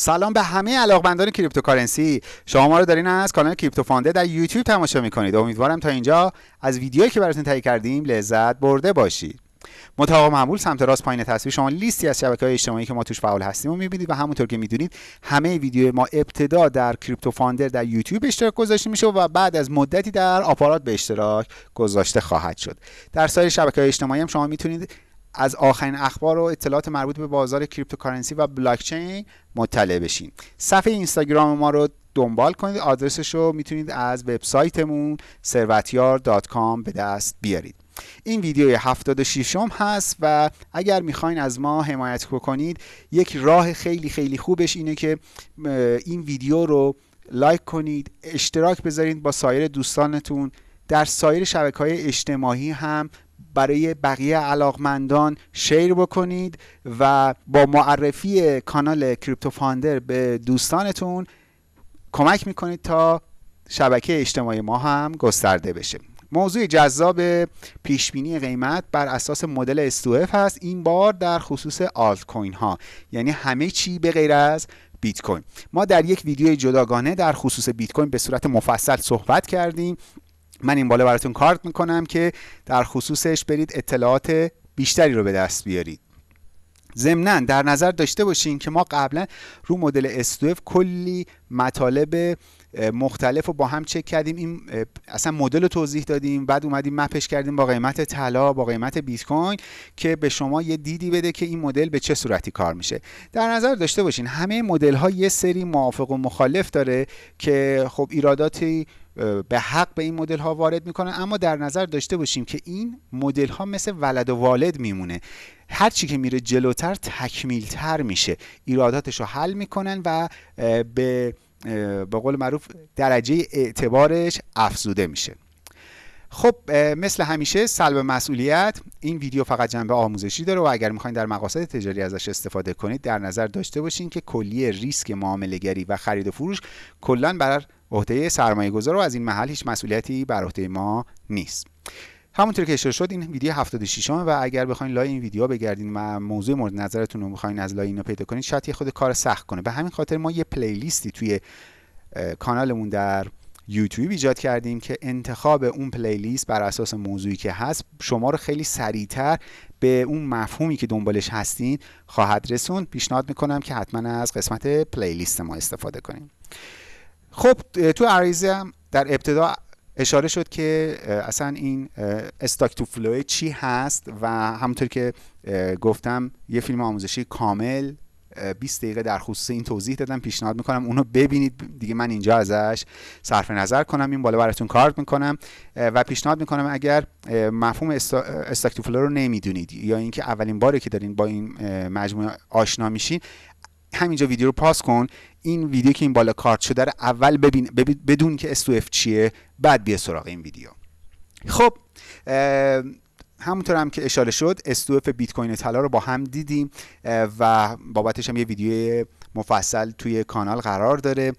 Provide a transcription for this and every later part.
سلام به همه علاقمندان cryptocurrency. شما ما رو دارین از کانال کریپتو فاندر در یوتیوب تماشا می‌کنید. امیدوارم تا اینجا از ویدیویی که براتون تهیه کردیم لذت برده باشید. مطابق معمول سمت راست پایین تصویر شما لیستی از شبکه های اجتماعی که ما توش فعال هستیم و می‌بینید و همونطور که می‌دونید همه ویدیو ما ابتدا در کریپتو فاندر در یوتیوب اشتراک گذاشته میشه و بعد از مدتی در آپارات به اشتراک گذاشته خواهد شد. در سایر شبکه های اجتماعی هم شما می‌تونید از آخرین اخبار و اطلاعات مربوط به بازار cryptocurrency و بلاکچین مطلع بشین. صفحه اینستاگرام ما رو دنبال کنید. آدرسش رو می‌تونید از وبسایتمون ثروتیار.com به دست بیارید. این ویدیو 76 م هست و اگر می‌خواین از ما حمایت کنید یک راه خیلی خیلی خوبش اینه که این ویدیو رو لایک کنید اشتراک بذارید با سایر دوستانتون. در سایر شبکه های اجتماعی هم برای بقیه علاقمندان شیر بکنید و با معرفی کانال کریپتو فاندر به دوستانتون کمک می‌کنید تا شبکه اجتماعی ما هم گسترده بشه. موضوع جذاب پیشبینی قیمت بر اساس مدل استوف هست. این بار در خصوص آلت کوین ها یعنی همه چی به غیر از بیت کوین. ما در یک ویدیو جداگانه در خصوص بیت کوین به صورت مفصل صحبت کردیم. من این بالا براتون کارت می‌کنم که در خصوصش برید اطلاعات بیشتری رو به دست بیارید. ضمنا در نظر داشته باشین که ما قبلا رو مدل استوف کلی مطالب مختلف رو با هم چک کردیم. این اصلا مدل رو توضیح دادیم. بعد اومدیم مپش کردیم با قیمت طلا با قیمت بیت کوین که به شما یه دیدی بده که این مدل به چه صورتی کار میشه. در نظر داشته باشین همه مدل ها یه سری موافق و مخالف داره که خب ایراداتی به حق به این مدل ها وارد می‌کنن اما در نظر داشته باشیم که این مدل ها مثل ولد و والد میمونه. هر چی که میره جلوتر تکمیل تر میشه. ایراداتش رو حل می‌کنن و به به قول معروف درجه اعتبارش افزوده میشه. خب مثل همیشه سلب مسئولیت این ویدیو فقط جنبه آموزشی داره و اگر می‌خواین در مقاصد تجاری ازش استفاده کنید در نظر داشته باشین که کلیه ریسک معامله گری و خرید و فروش کلا بر عهده سرمایه گذار و از این محل هیچ مسئولیتی بر عهده ما نیست. همونطور که اشاره شد این ویدیو 76 و اگر بخواین لای این ویدیو بگردین و موضوع مورد نظرتون رو بخواین از لای اینو پیدا کنید شاید خود کار سخت کنه. به همین خاطر ما یه پلیلیستی توی کانالمون در یوتیوب ایجاد کردیم که انتخاب اون پلیلیست بر اساس موضوعی که هست شما رو خیلی سریعتر به اون مفهومی که دنبالش هستین خواهد رسون پیشنهاد می‌کنم که حتما از قسمت playlist ما استفاده کنیم. خب تو عرایضم در ابتدا اشاره شد که اصلا این stock to flow چی هست و همونطور که گفتم یه فیلم آموزشی کامل 20 دقیقه در خصوص این توضیح دادم پیشنهاد می‌کنم اونو ببینید. دیگه من اینجا ازش صرف نظر کنم این بالا براتون کارت می‌کنم. و پیشنهاد می‌کنم اگر مفهوم stock to flow رو نمی‌دونید یا اینکه اولین باره که دارین با این مجموعه آشنا میشین همینجا ویدیو رو pause کن. این ویدیو که این بالا کارت شده رو اول ببین بدون که S to F چیه بعد بیا سراغ این ویدیو. خب همونطور هم که اشاره شد S to F بیت کوین طلا رو با هم دیدیم و بابتش هم یه ویدیو مفصل توی کانال قرار داره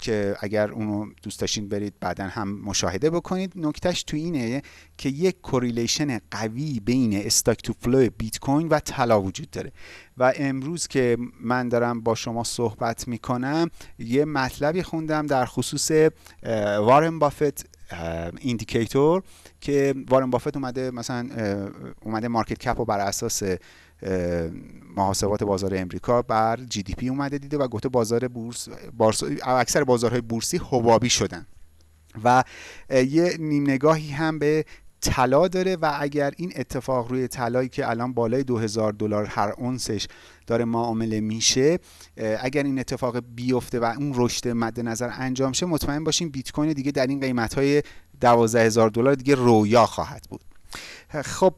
که اگر اونو دوست داشتین برید بعدا هم مشاهده بکنید. نکتهش تو اینه که یک correlation قوی بین stock to flow بیت کوین و طلا وجود داره. و امروز که من دارم با شما صحبت می‌کنم یه مطلبی خوندم در خصوص وارن بافت indicator که وارن بافت اومده مثلا اومده market cap رو بر اساس محاسبات بازار امریکا بر GDP اومده دیده و گفته بازار بورس اکثر بازارهای بورسی حبابی شدن. و یه نیم نگاهی هم به طلا داره و اگر این اتفاق روی طلایی که الان بالای 2000 دلار هر اونسش داره معامله میشه اگر این اتفاق بیفته و اون رشد مد نظر انجام شه مطمئن باشیم بیت کوین دیگه در این قیمت های 12000 دلار دیگه رویا خواهد بود. خب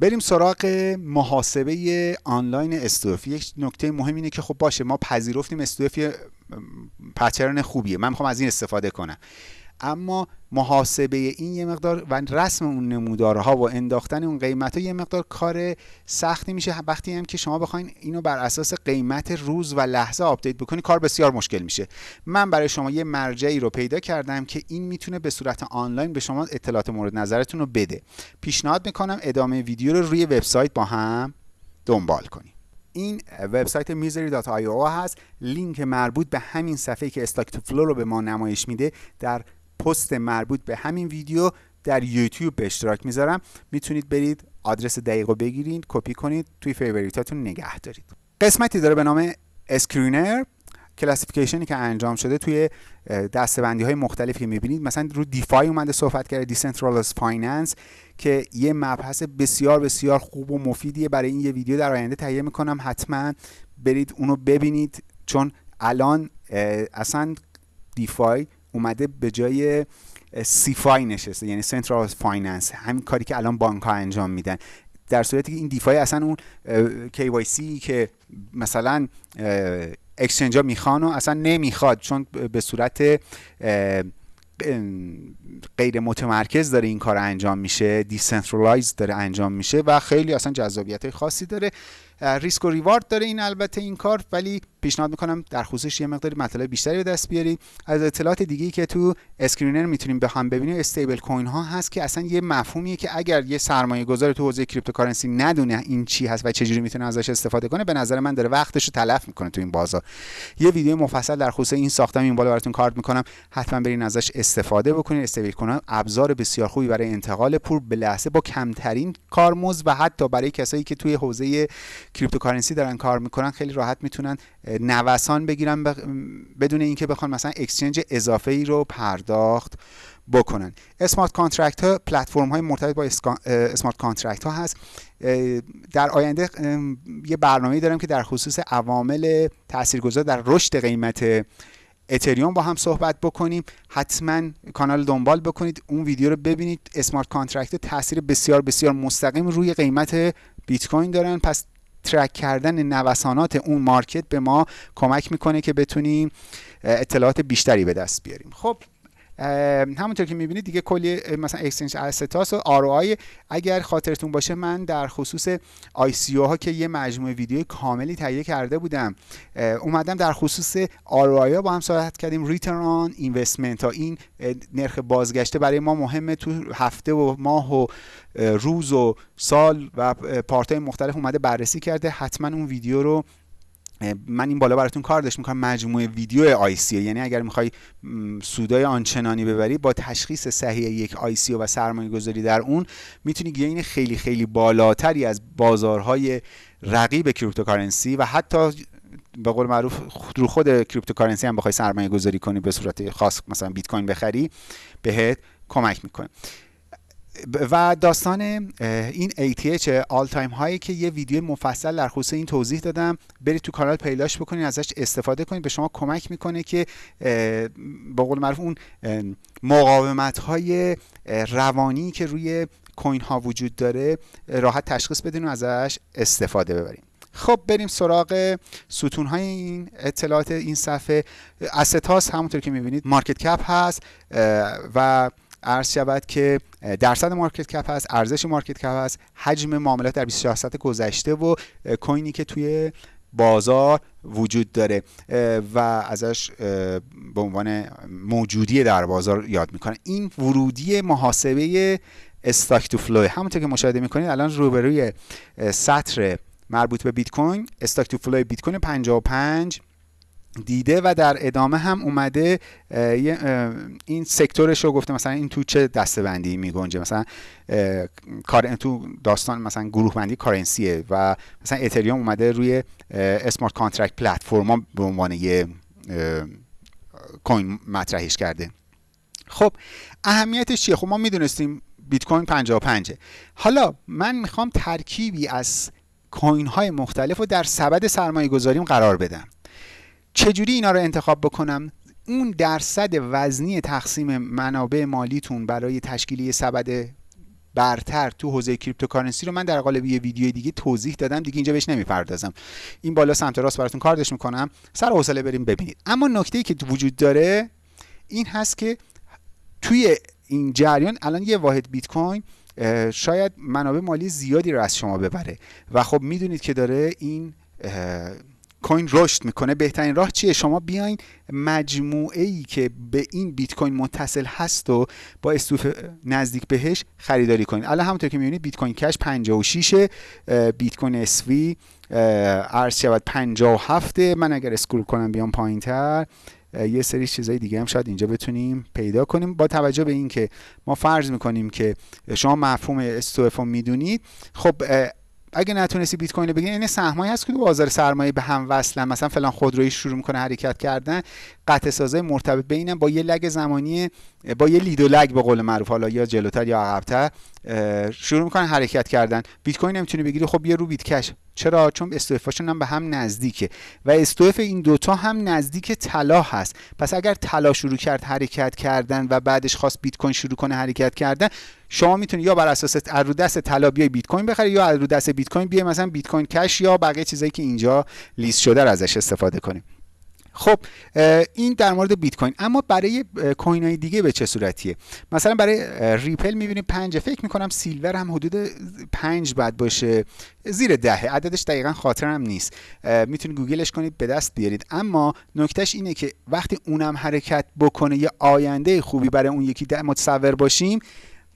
بریم سراغ محاسبه آنلاین استوفی یک نکته مهم اینه که خب باشه ما پذیرفتیم استوفی pattern خوبیه. من می‌خوام از این استفاده کنم. اما محاسبه این یه مقدار و رسم اون نمودارها و انداختن اون قیمت ها یه مقدار کار سختی میشه. وقتی هم که شما بخواین اینو بر اساس قیمت روز و لحظه آپدیت بکنی کار بسیار مشکل میشه. من برای شما یه مرجعی رو پیدا کردم که این می‌تونه به صورت آنلاین به شما اطلاعات مورد نظرتون رو بده. پیشنهاد می‌کنم ادامه ویدیو رو روی وبسایت با هم دنبال کنیم این وبسایت messari.io هست. لینک مربوط به همین صفحه که stock to flow رو به ما نمایش میده. در پست مربوط به همین ویدیو در یوتیوب به اشتراک می‌ذارم. می‌تونید برید آدرس دقیق بگیرید کپی کنید توی favorite اتون نگه دارید. قسمتی داره به نام screener classification ی که انجام شده توی دسته‌بندی های مختلفی که می‌بینید. مثلا رو DeFi اومده صحبت کرده decentralized finance که یه مبحث بسیار بسیار خوب و مفیدیه برای این یه ویدیو در آینده تهیه می‌کنم. حتما برید اونو ببینید چون الان اصلا DeFi اومده به جای CeFi نشسته یعنی central finance همین کاری که الان بانک ها انجام میدن. در صورتی که این DeFi اصلا اون KYC که مثلا exchange ها می‌خوان و اصلا نمی‌خواد چون به صورت غیر متمرکز داره این کار انجام میشه decentralize داره انجام میشه و خیلی اصلا جذابیت خاصی داره. ریسک و reward داره این البته این کار ولی پیشنهاد می‌کنم در خصوصش یه مقداری مطالب بیشتری به دست بیارید از اطلاعات دیگه که تو screener می‌تونیم به هم ببینیم stablecoin ها هست که اصلا یه مفهومیه که اگر یه سرمایه گذار تو حوزه cryptocurrency ندونه این چی هست و چجوری می‌تونه ازش استفاده کنه به نظر من داره وقتش رو تلف می‌کنه تو این بازار. یه ویدیو مفصل در خصوص این ساختم این بالا براتون کارت می‌کنم. حتما برین ازش استفاده بکنید stablecoin ابزار بسیار خوبی برای انتقال پول به لحظه با کمترین کارمزد و حتی برای کسایی که توی حوزه cryptocurrency دارن کار می‌کنن خیلی راحت می‌تونن نوسان بگیرن بدون اینکه بخوان مثلا exchange اضافه ای رو پرداخت بکنن. smart contract ها پلتفرم های مرتبط با smart contract ها هست. در آینده یه برنامه دارم که در خصوص عوامل تاثیرگذار در رشد قیمت اتریوم با هم صحبت بکنیم. حتما کانال دنبال بکنید اون ویدیو رو ببینید. smart contract تاثیر بسیار بسیار مستقیم روی قیمت بیت کوین دارن. پس track کردن نوسانات اون market به ما کمک می‌کنه که بتونیم اطلاعات بیشتری به دست بیاریم. خب همونطور که می‌بینید دیگه کلی مثلا exchange stats و ROI اگر خاطرتون باشه من در خصوص ICO ها که یه مجموعه ویدیو کاملی تهیه کرده بودم اومدم در خصوص ROI ها با هم صحبت کردیم. return investment ها. این نرخ بازگشته برای ما مهمه. تو هفته و ماه و روز و سال و part مختلف اومده بررسی کرده. حتما اون ویدیو رو من این بالا براتون کارت می‌کنم مجموعه ویدیو ICO یعنی اگر می‌خوای سودای آنچنانی ببری با تشخیص صحیح یک ICO و سرمایه گذاری در اون می‌تونی gain خیلی خیلی بالاتری از بازارهای رقیب cryptocurrency و حتی به قول معروف رو خود cryptocurrency هم بخوای سرمایه گذاری کنی به صورت خاص مثلا بیت کوین بخری بهت کمک می‌کنه. و داستان این ATH all time high ی که یه ویدیو مفصل در خصوص این توضیح دادم. برید تو کانال پیداش بکنید ازش استفاده کنید به شما کمک می‌کنه که به قول معروف اون مقاومت های روانی که روی coin ها وجود داره راحت تشخیص بدین و ازش استفاده ببریم خب بریم سراغ ستون های این اطلاعات این صفحه. stats همونطور که می‌بینید market cap هست و عرض شود که درصد market cap هست ارزش market cap هست حجم معاملات در 24 ساعت گذشته و کوینی که توی بازار وجود داره. و ازش به عنوان موجودی در بازار یاد می‌کنه. این ورودی محاسبه stock to flow. همونطور که مشاهده می‌کنید الان روبروی سطر مربوط به بیت کوین stock to flow بیت کوین 55 دیده و در ادامه هم اومده این sector ش رو گفته مثلا این تو چه دسته بندی می گنجه مثلا کار تو داستان مثلا گروه بندی currency ه و مثلا اتریوم اومده روی smart contract platform به عنوان یه coin مطرحش کرده. خب اهمیتش چیه؟ خب ما می‌دونستیم بیت کوین 55 حالا من می‌خوام ترکیبی از coin های مختلف رو در سبد سرمایه گذاریم قرار بدم. چجوری اینا رو انتخاب بکنم؟ اون درصد وزنی تقسیم منابع مالیتون برای تشکیلی سبد برتر تو حوزه cryptocurrency رو من در قالب یه ویدیو دیگه توضیح دادم دیگه اینجا بهش نمی‌پردازم. این بالا سمت راست براتون کاردش می‌کنم. سر حوصله بریم ببینید. اما نکته ای که وجود داره این هست که توی این جریان الان یه واحد بیت کوین شاید منابع مالی زیادی رو از شما ببره. و خب می‌دونید که داره این کوین رشد می‌کنه. بهترین راه چیه؟ شما بیاین مجموعه ای که به این بیت کوین متصل هست و با استوف نزدیک بهش خریداری کنید الان همونطور که می‌بینید بیت کوین کش 56 بیت کوین اسوی عرض شود 57 من اگر اسکرول کنم بیام پایین تر یه سری چیزای دیگه هم شاید اینجا بتونیم پیدا کنیم. با توجه به اینکه ما فرض می‌کنیم که شما مفهوم استوف می‌دونید خب اگه نتونستی بیت کوین رو بگیری این سهمایی هست که بازار سرمایه به هم وصلن. مثلا فلان خودرویی شروع می‌کنه حرکت کردن. قطع سازای مرتبط بینم با یه لگ زمانی با یه لید و لگ به قول معروف حالا یا جلوتر یا عقبتر شروع می‌کنن حرکت کردن. بیت کوین نمی‌تونی بگیری خب یه رو بیت کش. چرا؟ چون استوفاشون هم به هم نزدیکه. و استوف این دوتا هم نزدیک طلا هست. پس اگر طلا شروع کرد حرکت کردن و بعدش خواست بیت کوین شروع کنه حرکت کردن شما می‌تونید یا بر اساس رو دست طلا بیای بیت کوین بخری یا رو دست بیت کوین بیای مثلا بیت کوین کش یا بقیه چیزایی که اینجا لیست شده ازش استفاده کنیم خب این در مورد بیت کوین. اما برای coin های دیگه به چه صورتیه؟ مثلا برای ریپل می‌بینیم پنج فکر می‌کنم silver هم حدود پنج بعد باشه زیر دهه. عددش دقیقا خاطرم نیست. می‌تونید گوگلش کنید به دست بیارید. اما نکتهش اینه که وقتی اونم حرکت بکنه یه آینده خوبی برای اون یکی متصور باشیم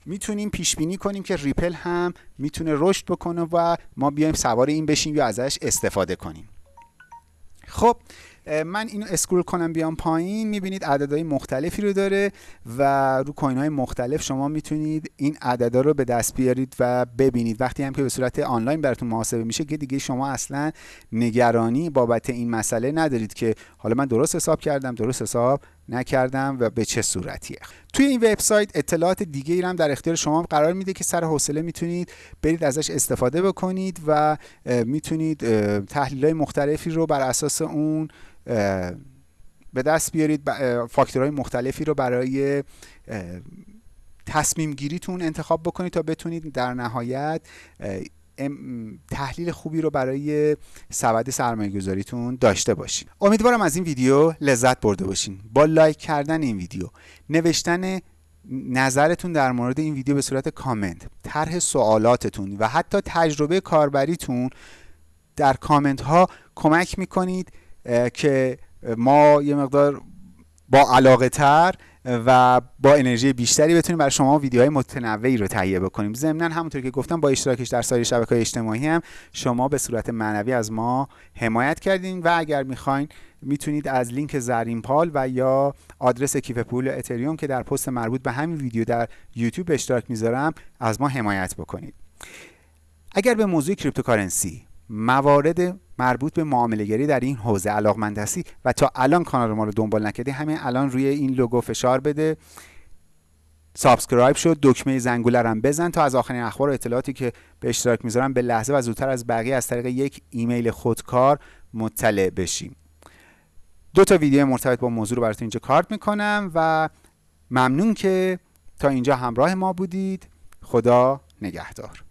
می‌تونیم پیش بینی کنیم که ریپل هم می‌تونه رشد بکنه و ما بیایم سوار این بشیم یا ازش استفاده کنیم. خب من اینو اسکرول کنم بیام پایین می‌بینید عددهای مختلفی رو داره و رو کوین های مختلف شما می‌تونید این عددا رو به دست بیارید و ببینید. وقتی هم که به صورت آنلاین براتون محاسبه میشه که دیگه شما اصلا نگرانی بابت این مسئله ندارید که حالا من درست حساب کردم درست حساب نکردم و به چه صورتیه. توی این وبسایت اطلاعات دیگه ای هم در اختیار شما قرار میده که سر حوصله می‌تونید برید ازش استفاده بکنید و می‌تونید تحلیل های مختلفی رو بر اساس اون به دست بیارید فاکتورهای مختلفی رو برای تصمیم گیریتون انتخاب بکنید تا بتونید در نهایت تحلیل خوبی رو برای سبد سرمایه گذاریتون داشته باشین. امیدوارم از این ویدیو لذت برده باشین. با لایک کردن این ویدیو نوشتن نظرتون در مورد این ویدیو به صورت کامنت طرح سوالاتتون و حتی تجربه کاربریتون در کامنت ها کمک می‌کنید که ما یه مقدار با علاقه تر و با انرژی بیشتری بتونیم برای شما ویدیوهای متنوعی رو تهیه بکنیم. ضمنا همونطور که گفتم با اشتراکش در سایر شبکه‌های اجتماعی هم شما به صورت معنوی از ما حمایت کردین و اگر می‌خواین می‌تونید از لینک زرین پال و یا آدرس کیف پول اتریوم که در پست مربوط به همین ویدیو در یوتیوب اشتراک می‌ذارم از ما حمایت بکنید. اگر به موضوع cryptocurrency موارد مربوط به معامله در این حوزه علاقمند هستی و تا الان کانال ما رو دنبال نکردی همین الان روی این لوگو فشار بده. subscribe شد دکمه زنگوله هم بزن تا از آخرین اخبار و اطلاعاتی که به اشتراک می‌ذارم به لحظه و زودتر از بقیه از طریق یک ایمیل خودکار مطلع بشیم. دو تا ویدیو مرتبط با موضوع رو براتون اینجا کارت می‌کنم و ممنون که تا اینجا همراه ما بودید. خدا نگهدار.